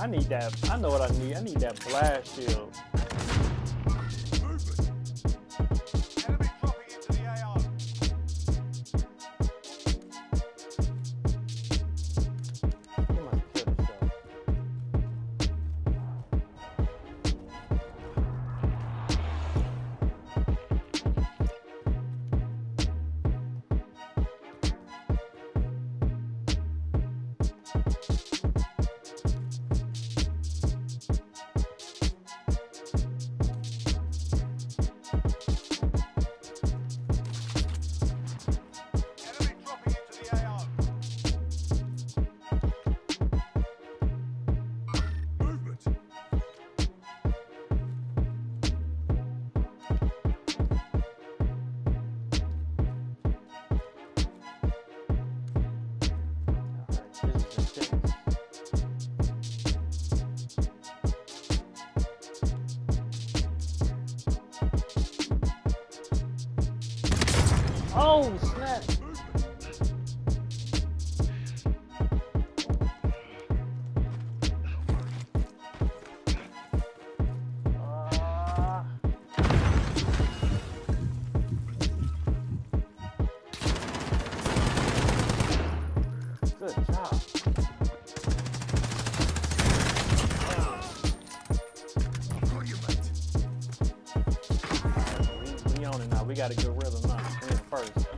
I need that. I know what I need. I need that blast shield. goals. on it now. We got a good rhythm now. We in first.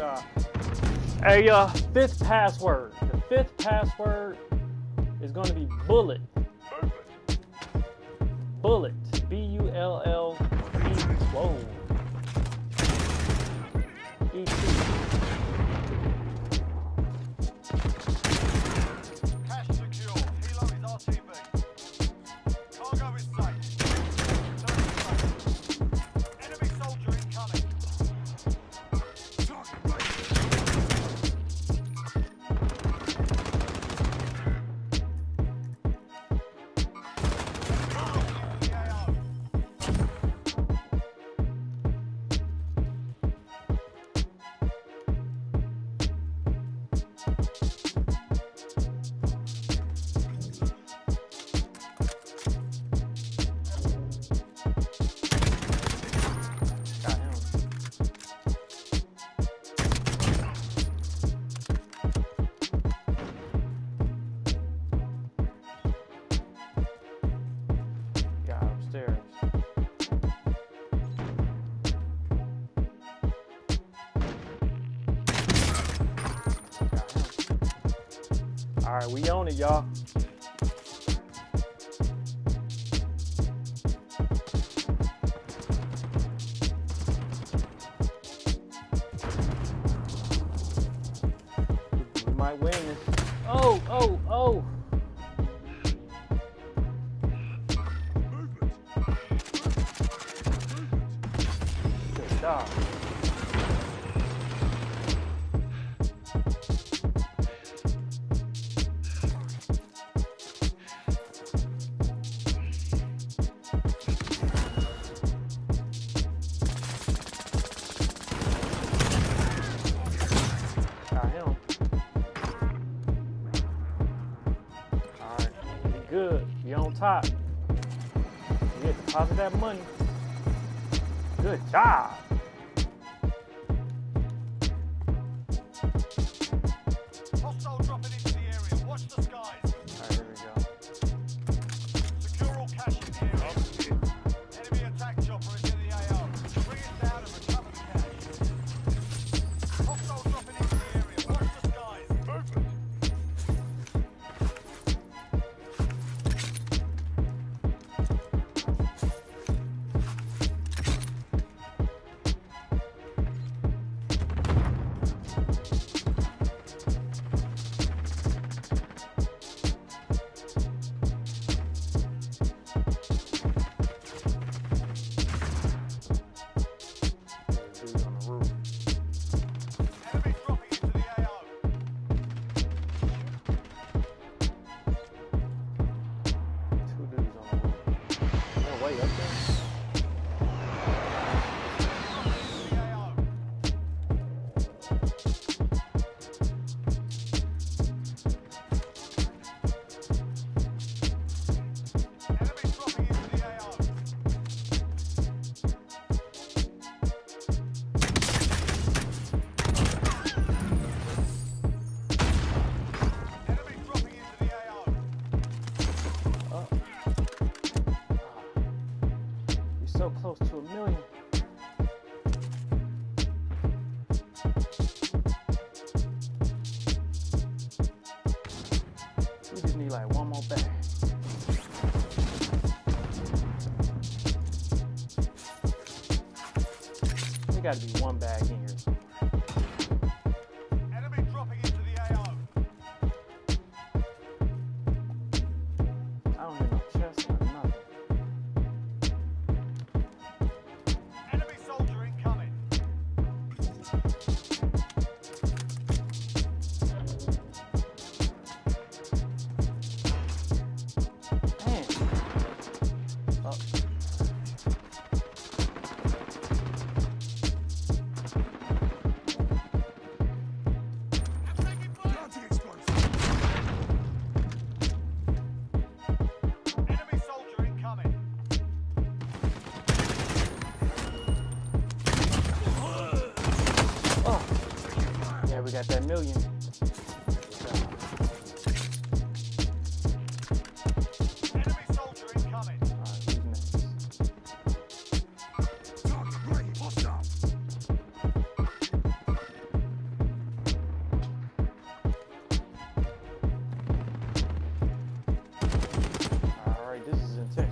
A uh, fifth password. The fifth password is going to be bullet. Bullet. B U L L E. Whoa. E T. All right, we own it, y'all. We might win this. Oh, oh, oh. Good job. Good. We on top. We get deposit that money. Good job. So close to a million. We just need like one more bag. There gotta be one bag in got that million.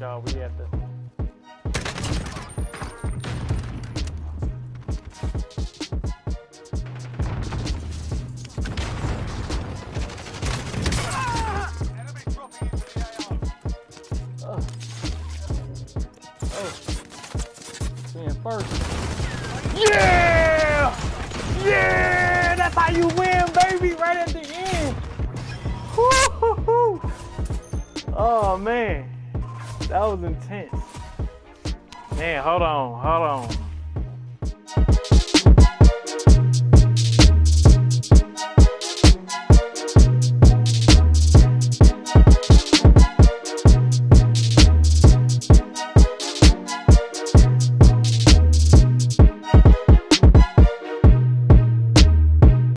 Y'all. We have to. First. Yeah! Yeah! That's how you win, baby, right at the end. Woo-hoo-hoo. Oh, man. That was intense. Man, hold on, hold on.